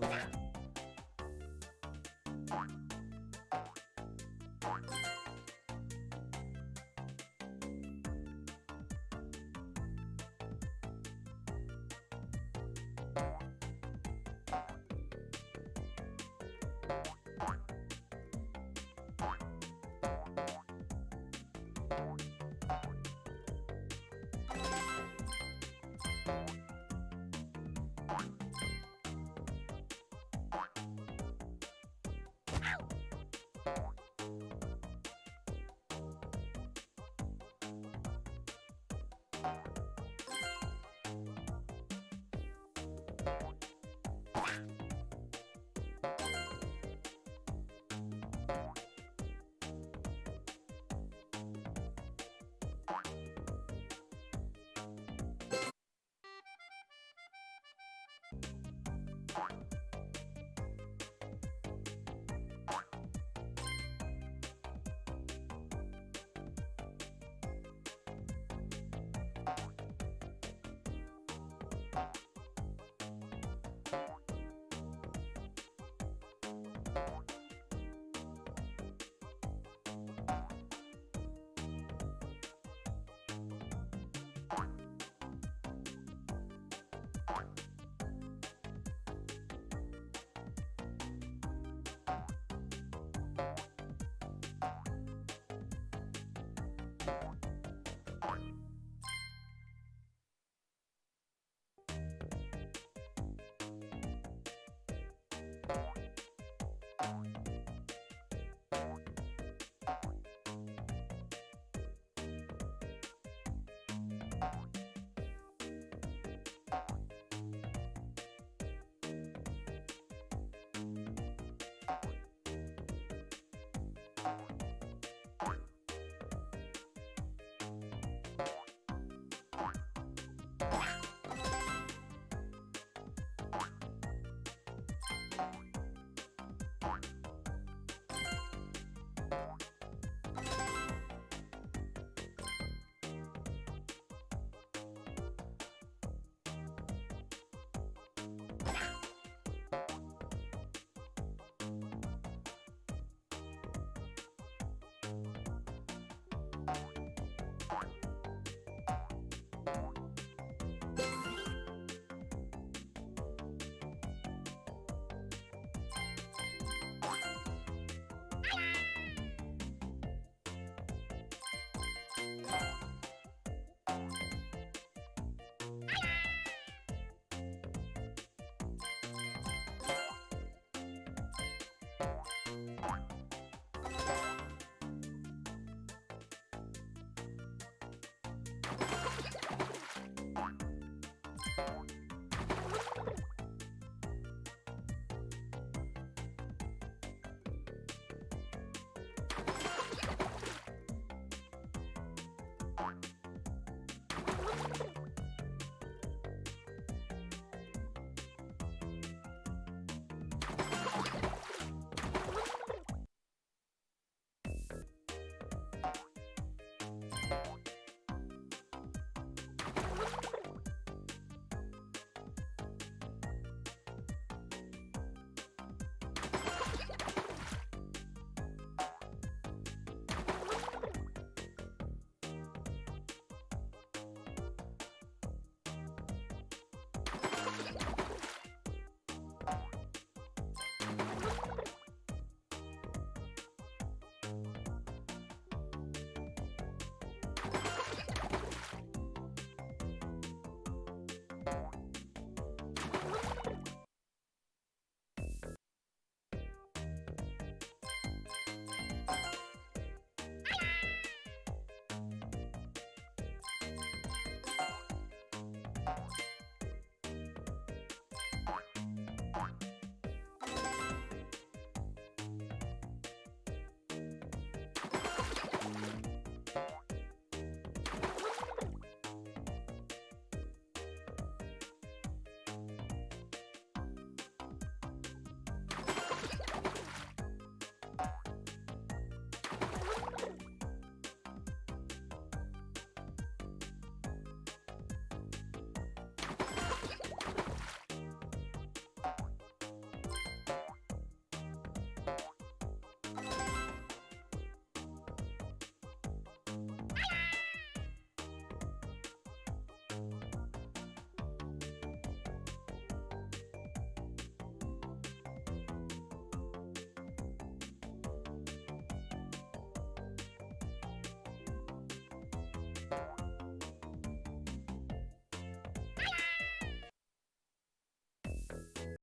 Bye. Bye. Bye. Bye.